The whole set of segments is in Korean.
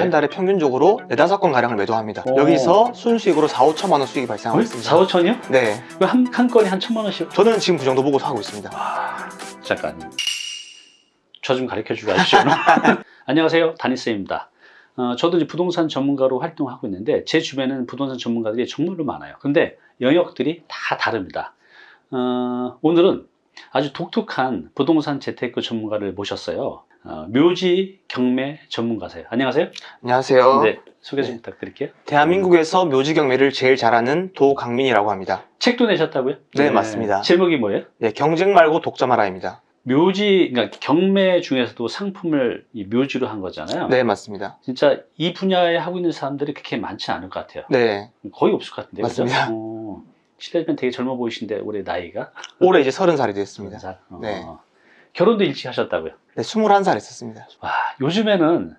한 달에 평균적으로 네다섯 건 가량을 매도합니다. 오. 여기서 순수익으로 4, 5천만 원 수익이 발생하고 있습니다. 4, 5천이요? 네, 한, 한 건에 한 천만 원씩? 저는 지금 그 정도 보고 하고 있습니다. 잠깐 저 좀 가르쳐 주고 하십시오 안녕하세요 다니스입니다 어, 저도 이제 부동산 전문가로 활동하고 있는데 제 주변에는 부동산 전문가들이 정말로 많아요 근데 영역들이 다 다릅니다 어, 오늘은 아주 독특한 부동산 재테크 전문가를 모셨어요 어, 묘지 경매 전문가세요 안녕하세요 안녕하세요. 네, 소개 좀 네. 부탁드릴게요 대한민국에서 묘지 경매를 제일 잘하는 도강민이라고 합니다. 책도 내셨다고요? 네, 맞습니다. 제목이 뭐예요? 네, 경쟁 말고 독점하라입니다. 묘지, 그러니까 경매 중에서도 상품을 이 묘지로 한 거잖아요. 네, 맞습니다. 진짜 이 분야에 하고 있는 사람들이 그렇게 많지 않을 것 같아요. 네, 거의 없을 것 같은데요. 맞습니다. 어, 실례지만 되게 젊어 보이신데 올해 나이가 올해 이제 서른 살이 됐습니다. 살. 어. 네. 결혼도 일찍 하셨다고요. 네, 21살 했었습니다. 와, 요즘에는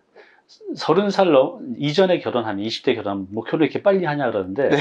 서른 살 넘- 이전에 결혼하면 20대 결혼하면 뭐 결혼 이렇게 빨리 하냐 그러는데 네.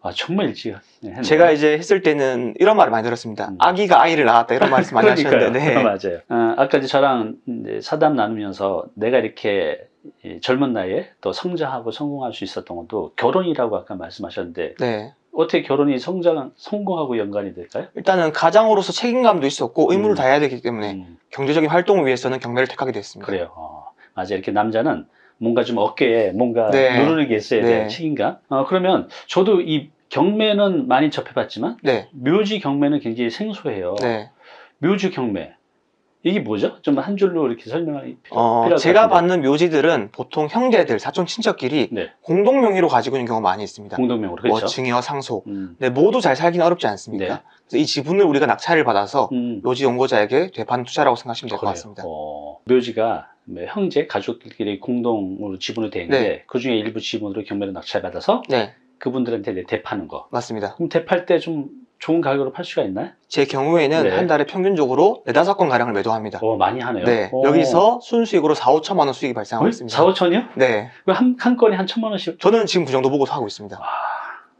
와, 정말 일찍 했네요. 제가 이제 했을 때는 이런 말을 많이 들었습니다. 음. 아기가 아이를 낳았다 이런 말씀 많이. 하셨는데 네. 맞아요. 어, 아까 이제 저랑 이제 사담 나누면서 내가 이렇게 이 젊은 나이에 또 성장하고 성공할 수 있었던 것도 결혼이라고 아까 말씀하셨는데 네. 어떻게 결혼이 성장 성공하고 연관이 될까요? 일단은 가장으로서 책임감도 있었고 의무를 음. 다해야 되기 때문에 음, 경제적인 활동을 위해서는 경매를 택하게 됐습니다. 그래요. 어, 맞아요. 이렇게 남자는 뭔가 좀 어깨에 뭔가 네. 누르는 게 있어야. 네. 책임감. 어, 그러면 저도 이 경매는 많이 접해봤지만 네, 묘지 경매는 굉장히 생소해요. 네. 묘지 경매 이게 뭐죠? 좀 한 줄로 이렇게 설명이 필요, 어, 필요할 제가. 받는 묘지들은 보통 형제들, 사촌 친척끼리 네. 공동 명의로 가지고 있는 경우가 많이 있습니다. 공동명으로 뭐 그렇죠. 증여, 상속. 음. 네, 모두 잘 살기는 어렵지 않습니까? 네. 그래서 이 지분을 우리가 낙찰을 받아서 음. 묘지 연고자에게 되판 투자라고 생각하시면 될 것. 같습니다. 어, 묘지가 뭐 형제, 가족들끼리 공동으로 지분이 돼 있는데 네. 그 중에 일부 지분으로 경매를 낙찰받아서 네, 그분들한테 대파는 거. 맞습니다. 그럼 대팔 때좀 좋은 가격으로 팔 수가 있나요? 제 경우에는 네. 한 달에 평균적으로 네다섯 건 가량을 매도합니다. 어, 많이 하네요. 네, 어. 여기서 순수익으로 4, 5천만 원 수익이 발생하고 거의 있습니다. 4, 5천이요? 네, 한, 한 건에 한 천만 원씩? 저는 지금 그 정도 보고 하고 있습니다. 와,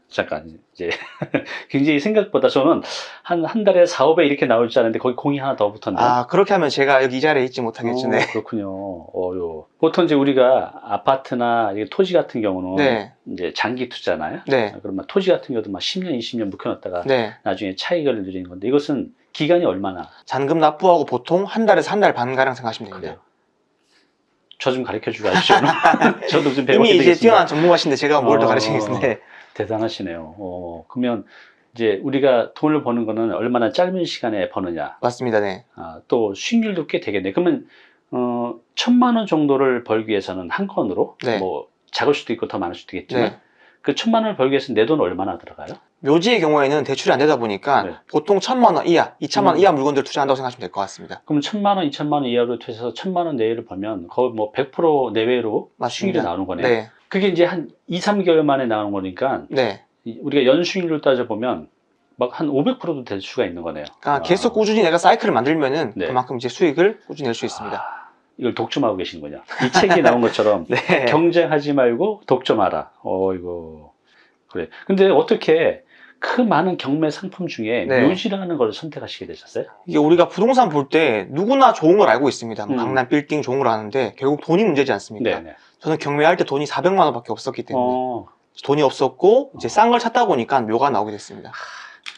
잠깐, 이제. 굉장히 생각보다 저는 한, 한 달에 4, 5배 이렇게 나올 줄 알았는데 거기 공이 하나 더 붙었네. 아, 그렇게 하면 제가 여기 이 자리에 있지 못하겠죠. 어, 네. 그렇군요. 어요. 보통 이제 우리가 아파트나 토지 같은 경우는 네, 이제 장기 투자나요? 네, 그러면 토지 같은 경우도 막 10년, 20년 묵혀놨다가 네. 나중에 차익을 누리는 건데 이것은 기간이 얼마나 잔금 납부하고 보통 한 달에서 한 달 반 가량 생각하시면 됩니다. 그래요? 저 좀 가르쳐 주고 하십시오. 저도 좀 배워야 이미 이제 되겠습니다. 뛰어난 전문가신데 제가 뭘더 어. 가르치겠는데 대단하시네요. 어, 그러면 이제 우리가 돈을 버는 거는 얼마나 짧은 시간에 버느냐. 맞습니다. 네. 아, 또 수익률도 꽤 되겠네. 그러면 어, 천만 원 정도를 벌기 위해서는 한 건으로 네. 뭐 작을 수도 있고 더 많을 수도 있겠지만 네. 그 천만 원을 벌기 위해서 내 돈 얼마나 들어가요? 묘지의 경우에는 대출이 안 되다 보니까 네. 보통 천만 원 이하, 이천만 원 음. 이하 물건들 투자한다고 생각하시면 될 것 같습니다. 그럼 천만 원, 이천만 원 이하로 투자해서 천만 원 내외를 벌면 거의 뭐 100% 내외로 맞습니다. 나오는 거네요. 네, 그게 이제 한 2, 3개월 만에 나오는 거니까 네. 이- 우리가 연수익률 따져보면 막 한 500%도 될 수가 있는 거네요. 그러니까 아. 계속 꾸준히 내가 사이클을 만들면은 네. 그만큼 이제 수익을 꾸준히 낼 수 있습니다. 아, 이걸 독점하고 계시는군요. 이 책이 나온 것처럼 네. 경쟁하지 말고 독점하라. 어이고 그래. 근데 어떻게 그 많은 경매 상품 중에 네. 묘지라는 걸 선택하시게 되셨어요? 이게 우리가 부동산 볼 때 누구나 좋은 걸 알고 있습니다. 뭐 음. 강남 빌딩 좋은 걸 아는데 결국 돈이 문제지 않습니까? 네. 저는 경매할 때 돈이 400만 원밖에 없었기 때문에 어, 돈이 없었고 이제 싼 걸 찾다 보니까 묘가 나오게 됐습니다.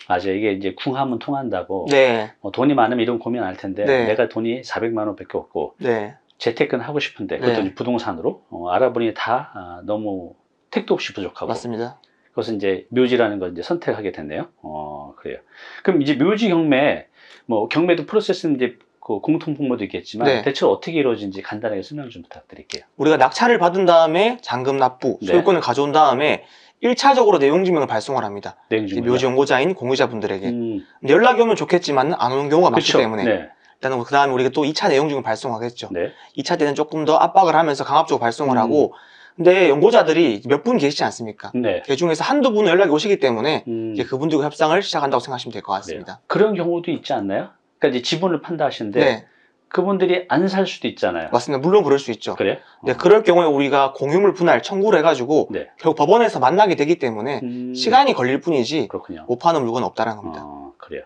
맞아요. 이게 이제 궁하면 통한다고. 네, 뭐 돈이 많으면 이런 고민 안 할 텐데 네. 내가 돈이 400만 원밖에 없고 네, 재테크는 하고 싶은데 그것도 네. 부동산으로 어, 알아보니 다 아, 너무 택도 없이 부족하고 맞습니다. 그것은 이제 묘지라는 걸 이제 선택하게 됐네요. 어, 그래요. 그럼 이제 묘지 경매, 뭐 경매도 프로세스는 이제 그 공통 분모도 있겠지만 네. 대체 어떻게 이루어진지 간단하게 설명 좀 부탁드릴게요. 우리가 낙찰을 받은 다음에 잔금 납부, 네. 소유권을 가져온 다음에 1차적으로 내용 증명을 발송을 합니다. 묘지 연고자인 공유자분들에게 음, 연락이 오면 좋겠지만 안 오는 경우가 많기 그렇죠. 때문에 네. 일단은 그 다음에 우리가 또 2차 내용 증명 발송하겠죠. 네. 2차 때는 조금 더 압박을 하면서 강압적으로 발송을 음. 하고 근데 연고자들이 몇 분 계시지 않습니까? 네. 그 중에서 한두 분은 연락이 오시기 때문에 음, 이제 그분들과 협상을 시작한다고 생각하시면 될 것 같습니다. 그런 경우도 있지 않나요? 그러니까 이제 지분을 판다 하시는데 네, 그분들이 안 살 수도 있잖아요. 맞습니다. 물론 그럴 수 있죠. 그래? 네, 그럴 경우에 우리가 공유물 분할 청구를 해가지고 네. 결국 법원에서 만나게 되기 때문에 음, 시간이 걸릴 뿐이지 그렇군요. 못 파는 물건은 없다는 겁니다. 어, 그래요.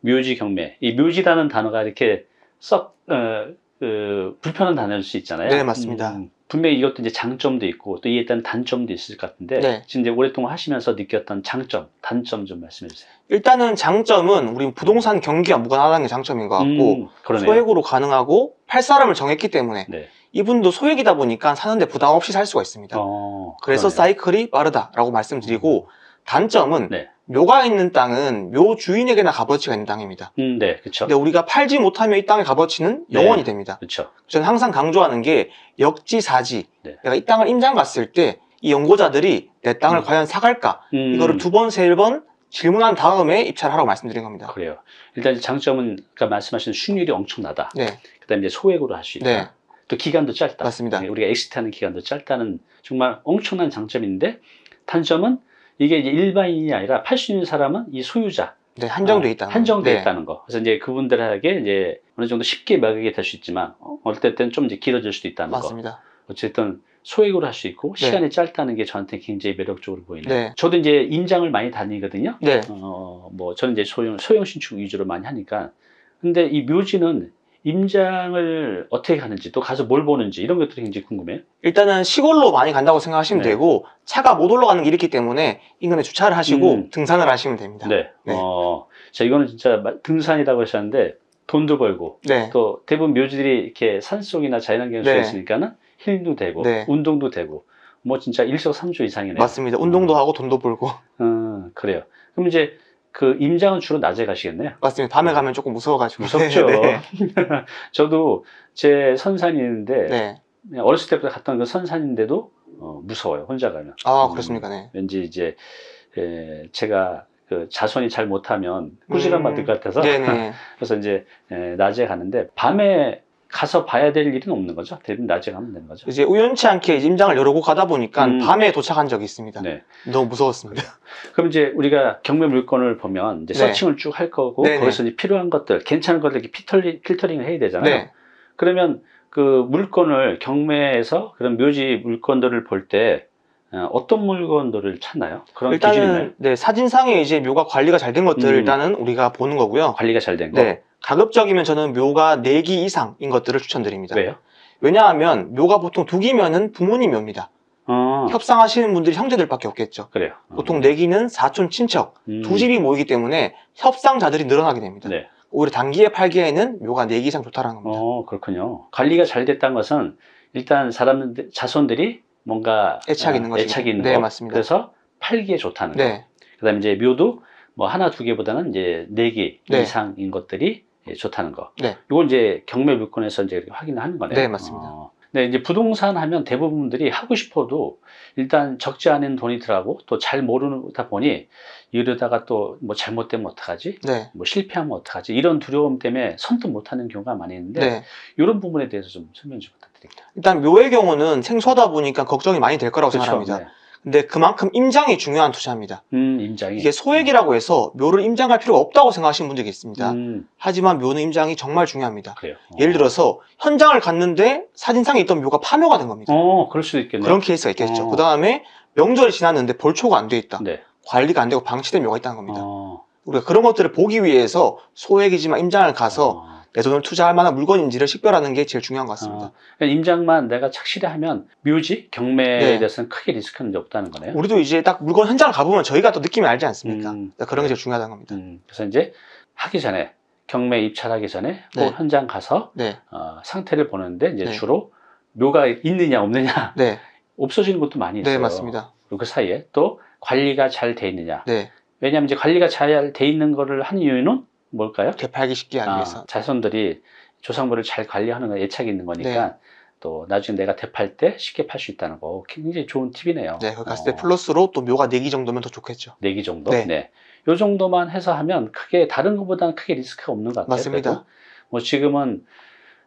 묘지 경매. 이 묘지라는 단어가 이렇게 썩 어, 그, 불편한 단어일 수 있잖아요. 네, 맞습니다. 음, 분명히 이것도 이제 장점도 있고 또 이에 따른 단점도 있을 것 같은데 네. 지금 이제 오랫동안 하시면서 느꼈던 장점, 단점 좀 말씀해 주세요. 일단은 장점은 우리 부동산 경기가 무관하다는 게 장점인 것 같고 음. 소액으로 가능하고 팔 사람을 정했기 때문에 네. 이분도 소액이다 보니까 사는데 부담 없이 살 수가 있습니다. 어, 그래서. 사이클이 빠르다라고 말씀드리고 단점은 네. 묘가 있는 땅은 묘 주인에게나 값어치가 있는 땅입니다. 음, 네, 그렇죠. 근데 우리가 팔지 못하면 이 땅의 값어치는 네. 0원이 됩니다. 그렇죠. 저는 항상 강조하는 게 역지사지. 네. 내가 이 땅을 임장 갔을 때 이 연고자들이 내 땅을 음. 과연 사갈까? 음, 이거를 두 번, 세 번 질문한 다음에 입찰을 하라고 말씀드린 겁니다. 그래요. 일단 장점은 아까 말씀하신 수익률이 엄청나다. 네, 그다음에 이제 소액으로 할 수 있다. 네, 또 기간도 짧다. 맞습니다. 네, 우리가 exit하는 기간도 짧다는 정말 엄청난 장점인데 단점은 이게 이제 일반인이 아니라 팔 수 있는 사람은 이 소유자 네, 한정돼 아, 있다는 한정돼 거. 있다는 거. 그래서 이제 그분들에게 이제 어느 정도 쉽게 매각이 될 수 있지만 어, 어떨 때는 좀 이제 길어질 수도 있다는 네, 거. 맞습니다. 어쨌든 소액으로 할 수 있고 네. 시간이 짧다는 게 저한테 굉장히 매력적으로 보이네요. 네. 저도 이제 임장을 많이 다니거든요. 네, 어, 뭐 저는 이제 소형 소형 신축 위주로 많이 하니까 근데 이 묘지는 임장을 어떻게 하는지 또 가서 뭘 보는지 이런 것들이 굉장히 궁금해요. 일단은 시골로 많이 간다고 생각하시면 네. 되고 차가 못 올라가는 길이 있기 때문에 인근에 주차를 하시고 음. 등산을 하시면 됩니다. 네. 네. 어, 자 이거는 진짜 마- 등산이라고 하셨는데 돈도 벌고 네, 또 대부분 묘지들이 이렇게 산속이나 자연환경에 서 네. 있으니까는 힐링도 되고 네. 운동도 되고 뭐 진짜 일석삼조 이상이네요. 맞습니다. 운동도 하고 돈도 벌고 음, 그래요. 그럼 이제 그 임장은 주로 낮에 가시겠네요. 맞습니다. 밤에 가면 조금 무서워가지고 무섭죠. 네, 저도 제 선산이 있는데 네. 그냥 어렸을 때부터 갔던 그 선산인데도 어, 무서워요. 혼자 가면. 아 음, 그렇습니까? 네. 왠지 이제 에, 제가 그 자손이 잘 못하면 꾸지람 받을 음, 것 같아서 네네. 그래서 이제 에, 낮에 가는데 밤에 가서 봐야 될 일은 없는 거죠. 대부분 낮에 가면 되는 거죠. 이제 우연치 않게 임장을 여러 곳 가다 보니까 음. 밤에 도착한 적이 있습니다. 네. 너무 무서웠습니다. 그럼 이제 우리가 경매 물건을 보면 이제 네. 서칭을 쭉 할 거고 네네. 거기서 이제 필요한 것들, 괜찮은 것들 이렇게 필터링, 필터링을 해야 되잖아요. 네. 그러면 그 물건을 경매에서 그런 묘지 물건들을 볼때 어, 어떤 물건들을 찾나요? 그런 기준이? 일단은 네, 사진상에 이제 묘가 관리가 잘 된 것들을 음. 일단은 우리가 보는 거고요. 관리가 잘 된 거. 네. 가급적이면 저는 묘가 4기 이상인 것들을 추천드립니다. 왜요? 왜냐하면 묘가 보통 2기면은 부모님 묘입니다. 어, 협상하시는 분들이 형제들밖에 없겠죠. 그래요. 어. 보통 4기는 사촌 친척, 음, 두 집이 모이기 때문에 협상자들이 늘어나게 됩니다. 네. 오히려 단기에 팔기에는 묘가 4기 이상 좋다는 겁니다. 어, 그렇군요. 관리가 잘 됐다는 것은 일단 사람들, 자손들이 뭔가 애착이 아, 있는 거죠. 애착이 있는 네, 거. 맞습니다. 그래서 팔기에 좋다는 거. 네. 그다음에 이제 묘도 뭐 하나 두 개보다는 이제 네개 네. 이상인 것들이 예, 좋다는 거. 네. 이건 이제 경매 물건에서 이제 확인을 하는 거네요. 네, 맞습니다. 어, 네, 이제 부동산 하면 대부분들이 하고 싶어도 일단 적지 않은 돈이 들어가고 또 잘 모르다 보니 이러다가 또 뭐 잘못되면 어떡하지? 네. 뭐 실패하면 어떡하지? 이런 두려움 때문에 선뜻 못하는 경우가 많이 있는데 네. 이런 부분에 대해서 좀 설명 좀 부탁드립니다. 일단 묘의 경우는 생소하다 보니까 걱정이 많이 될 거라고 생각합니다. 네. 근데 그만큼 임장이 중요한 투자입니다. 음, 임장이. 이게 소액이라고 해서 묘를 임장할 필요가 없다고 생각하시는 분들이 있습니다. 음, 하지만 묘는 임장이 정말 중요합니다. 그래요. 예를 들어서 현장을 갔는데 사진상에 있던 묘가 파묘가 된 겁니다. 어, 그럴 수도 있겠네요. 그런 케이스가 있겠죠. 어. 그 다음에 명절이 지났는데 벌초가 안 돼 있다. 네. 관리가 안 되고 방치된 묘가 있다는 겁니다. 어, 우리가 그런 것들을 보기 위해서 소액이지만 임장을 가서 어. 내 돈을 투자할 만한 물건인지를 식별하는 게 제일 중요한 것 같습니다. 어, 그러니까 임장만 내가 착실히 하면 묘지 경매에 네. 대해서는 크게 리스크는 없다는 거네요. 우리도 이제 딱 물건 현장을 가보면 저희가 또 느낌이 알지 않습니까? 음. 그런 게 제일 중요하다는 겁니다. 음, 그래서 이제 하기 전에 경매 입찰하기 전에 꼭 네. 현장 가서 네, 어, 상태를 보는데 이제 네. 주로 묘가 있느냐 없느냐 네, 없어지는 것도 많이 있어요. 네, 맞습니다. 그 사이에 또 관리가 잘 돼 있느냐. 네, 왜냐하면 이제 관리가 잘 돼 있는 거를 하는 이유는 뭘까요? 개팔기 쉽게 하기 아, 위해서. 자손들이 조상물을 잘 관리하는 거 애착이 있는 거니까 네. 또 나중에 내가 대팔 때 쉽게 팔 수 있다는 거 굉장히 좋은 팁이네요. 네, 거기 갔을 어, 때 플러스로 또 묘가 4기 정도면 더 좋겠죠. 네기 정도? 네. 네. 요 정도만 해서 하면 크게 다른 것보다는 크게 리스크가 없는 것 같아요. 맞습니다. 그래도. 뭐 지금은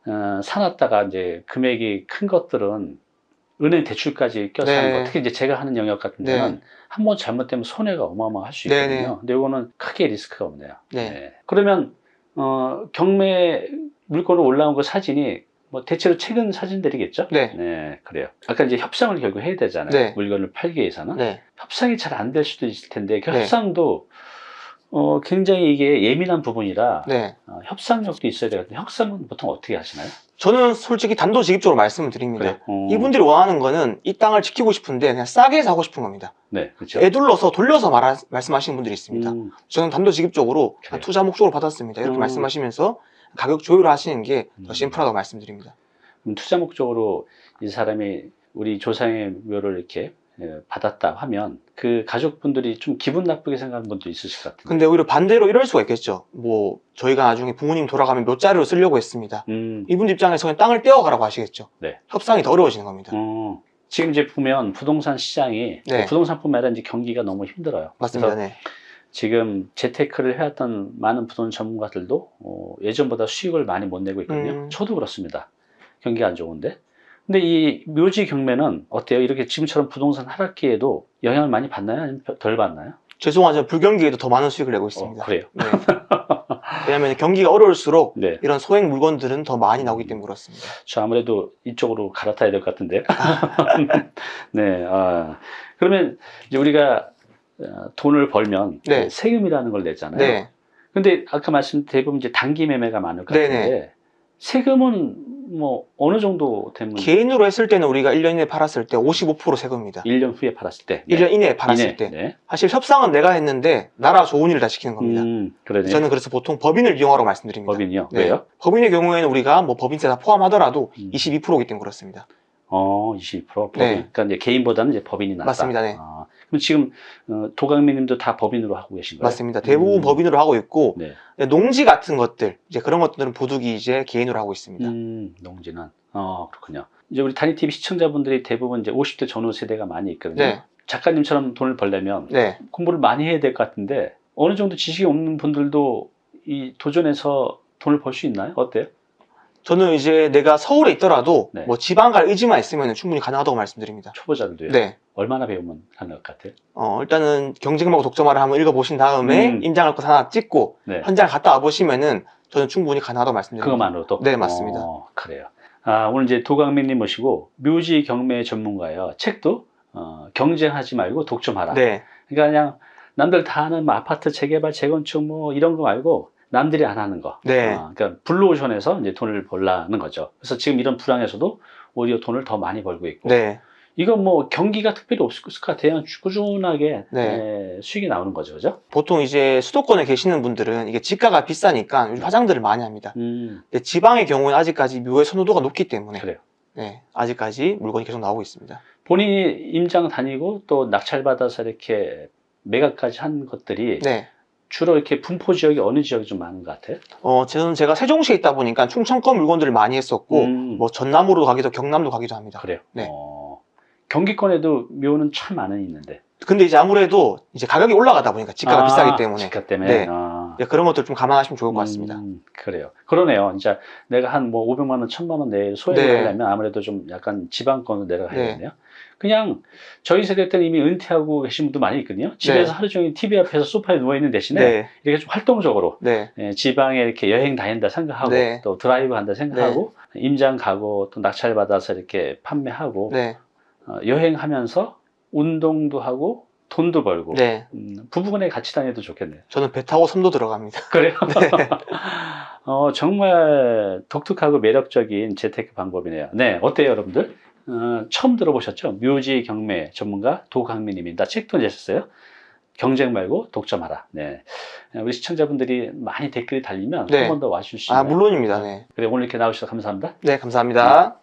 어, 사놨다가 이제 금액이 큰 것들은 은행 대출까지 껴서 네. 하는 거. 특히 이제 제가 하는 영역 같은 데는 네. 한번 잘못되면 손해가 어마어마할 수 네, 있거든요. 네. 근데 이거는 크게 리스크가 없네요. 네. 그러면 어, 경매 물건으로 올라온 그 사진이 뭐 대체로 최근 사진들이겠죠? 네. 그래요. 아까 이제 협상을 결국 해야 되잖아요. 네. 물건을 팔기 위해서는. 네, 협상이 잘 안 될 수도 있을 텐데 그 네. 협상도 어, 굉장히 이게 예민한 부분이라 네. 어, 협상력도 있어야 되거든요. 협상은 보통 어떻게 하시나요? 저는 솔직히 단도직입적으로 말씀을 드립니다. 어, 이분들이 원하는 거는 이 땅을 지키고 싶은데 그냥 싸게 사고 싶은 겁니다. 네, 그렇죠. 애둘러서 돌려서 말하, 말씀하시는 분들이 있습니다. 음, 저는 단도직입적으로 그래요. 투자 목적으로 받았습니다. 이렇게 음. 말씀하시면서 가격 조율을 하시는 게더 음. 심플하다고 말씀드립니다. 그럼 투자 목적으로 이 사람이 우리 조상의 묘를 이렇게 예, 받았다 하면 그 가족분들이 좀 기분 나쁘게 생각하는 분도 있으실 것 같은데. 근데 오히려 반대로 이럴 수가 있겠죠. 뭐 저희가 나중에 부모님 돌아가면 묘자리로 쓰려고 했습니다. 음, 이분 입장에서 그냥 땅을 떼어가라고 하시겠죠. 네. 협상이 더 어려워지는 겁니다. 어, 지금 이제 보면 부동산 시장이 네. 부동산뿐만 아니라 이제 경기가 너무 힘들어요. 맞습니다. 네. 지금 재테크를 해왔던 많은 부동산 전문가들도 어, 예전보다 수익을 많이 못 내고 있거든요. 음. 저도 그렇습니다. 경기가 안 좋은데. 근데 이 묘지 경매는 어때요? 이렇게 지금처럼 부동산 하락기에도 영향을 많이 받나요? 아니면 덜 받나요? 죄송하지만 불경기에도 더 많은 수익을 내고 어, 있습니다. 그래요. 네. 왜냐하면 경기가 어려울수록 네. 이런 소액 물건들은 더 많이 나오기 때문에 그렇습니다. 저 아무래도 이쪽으로 갈아타야 될 것 같은데요. 네. 아, 그러면 이제 우리가 어, 돈을 벌면 네. 세금이라는 걸 내잖아요. 네. 근데 아까 말씀 대부분 이제 단기 매매가 많을 것 같은데 네네. 세금은 뭐 어느 정도 되면 개인으로 했을 때는 우리가 1년 이내에 팔았을 때 55% 세금입니다. 1년 후에 팔았을 때 1년 이내에 팔았을 이내. 때. 네. 사실 협상은 내가 했는데 나라 좋은 일을 다 시키는 겁니다. 음, 그러네. 저는 그래서 보통 법인을 이용하라고 말씀드립니다. 법인이요. 네. 왜요? 법인의 경우에는 우리가 뭐 법인세 다 포함하더라도 음. 22%이기 때문에 그렇습니다. 어, 22% 법인. 네. 그러니까 이제 개인보다는 이제 법인이 낫다. 맞습니다. 네. 아, 지금 어, 도강민님도 다 법인으로 하고 계신 거예요? 맞습니다. 대부분 음. 법인으로 하고 있고 네. 농지 같은 것들 이제 그런 것들은 부득이 이제 개인으로 하고 있습니다. 음, 농지는. 어, 그렇군요. 이제 우리 단위 TV 시청자분들이 대부분 이제 50대 전후 세대가 많이 있거든요. 네, 작가님처럼 돈을 벌려면 네, 공부를 많이 해야 될 것 같은데 어느 정도 지식이 없는 분들도 이 도전해서 돈을 벌 수 있나요? 어때요? 저는 이제 내가 서울에 있더라도 네. 뭐 지방 갈 의지만 있으면 충분히 가능하다고 말씀드립니다. 초보자들도요. 네. 얼마나 배우면 하는 것 같아요? 어, 일단은 경쟁하고 독점화를 한번 읽어보신 다음에 음. 임장할 것 하나 찍고 네. 현장 갔다 와보시면은 저는 충분히 가능하다고 말씀드립니다. 그것만으로도? 네, 맞습니다. 어, 그래요. 아, 오늘 이제 도강민님 모시고 묘지 경매 전문가예요. 책도 어, 경쟁하지 말고 독점하라. 네, 그러니까 그냥 남들 다 하는 뭐 아파트 재개발, 재건축 뭐 이런 거 말고 남들이 안 하는 거. 네. 어, 그러니까 블루오션에서 이제 돈을 벌라는 거죠. 그래서 지금 이런 불황에서도 오히려 돈을 더 많이 벌고 있고. 네, 이건 뭐 경기가 특별히 없을 것 같아요. 꾸준하게 네. 에, 수익이 나오는 거죠, 그죠? 보통 이제 수도권에 계시는 분들은 이게 지가가 비싸니까 요즘 화장들을 많이 합니다. 음, 근데 지방의 경우는 아직까지 묘의 선호도가 높기 때문에 그래요. 네, 아직까지 물건이 계속 나오고 있습니다. 본인이 임장 다니고 또 낙찰 받아서 이렇게 매각까지 한 것들이 네, 주로 이렇게 분포 지역이 어느 지역이 좀 많은 것 같아요? 어, 저는 제가 세종시에 있다 보니까 충청권 물건들을 많이 했었고 음, 뭐 전남으로 가기도 경남도 가기도 합니다. 그래요. 네. 어, 경기권에도 묘는 참 많은 있는데. 근데 이제 아무래도 이제 가격이 올라가다 보니까 지가가 아, 비싸기 때문에 지가 때문에. 네. 아. 네, 그런 것들 좀 감안하시면 좋을 것 같습니다. 음, 그래요. 그러네요. 진짜 내가 한 뭐 500만 원, 1000만 원 내에 소액을 네. 하려면 아무래도 좀 약간 지방권으로 내려가야겠네요. 네. 그냥 저희 세대 때는 이미 은퇴하고 계신 분도 많이 있거든요. 집에서 네. 하루 종일 TV 앞에서 소파에 누워 있는 대신에 네, 이렇게 좀 활동적으로 네, 예, 지방에 이렇게 여행 다닌다 생각하고 네. 또 드라이브 간다 생각하고 임장 가고 또 낙찰 받아서 이렇게 판매하고 네, 어, 여행하면서 운동도 하고 돈도 벌고 네. 음, 부부간에 같이 다녀도 좋겠네요. 저는 배 타고 섬도 들어갑니다. 그래요? 네. 어, 정말 독특하고 매력적인 재테크 방법이네요. 네, 어때요, 여러분들? 어, 처음 들어보셨죠? 묘지 경매 전문가 도강민님입니다. 책도 내셨어요. 경쟁 말고 독점하라. 네. 우리 시청자분들이 많이 댓글이 달리면 네. 한번더 있나요? 아, 물론입니다. 네. 그래, 오늘 이렇게 나오셔서 감사합니다. 네, 감사합니다.